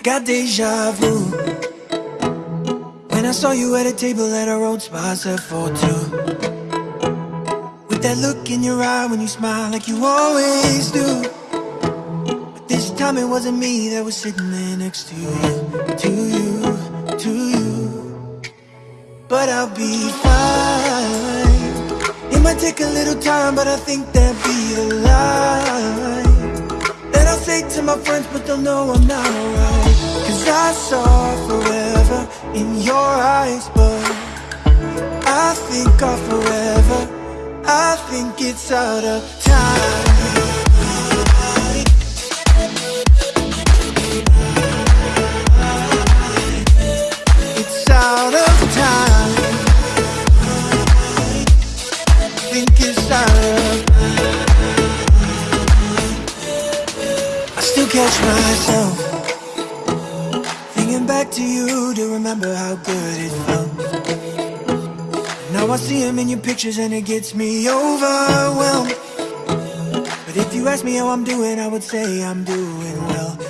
I got deja vu. When I saw you at a table at a road spot set for two With that look in your eye when you smile like you always do. But this time it wasn't me that was sitting there next to you To you, to you. But I'll be fine. It might take a little time but I think that'd be a line they'll know I'm not alright. Cause I saw forever in your eyes But I think of forever. I think it's out of time. It's out of time. Think it's out of I still catch myself Thinking back to you to remember how good it felt. Now I see him in your pictures and it gets me overwhelmed. But if you ask me how I'm doing, I would say I'm doing well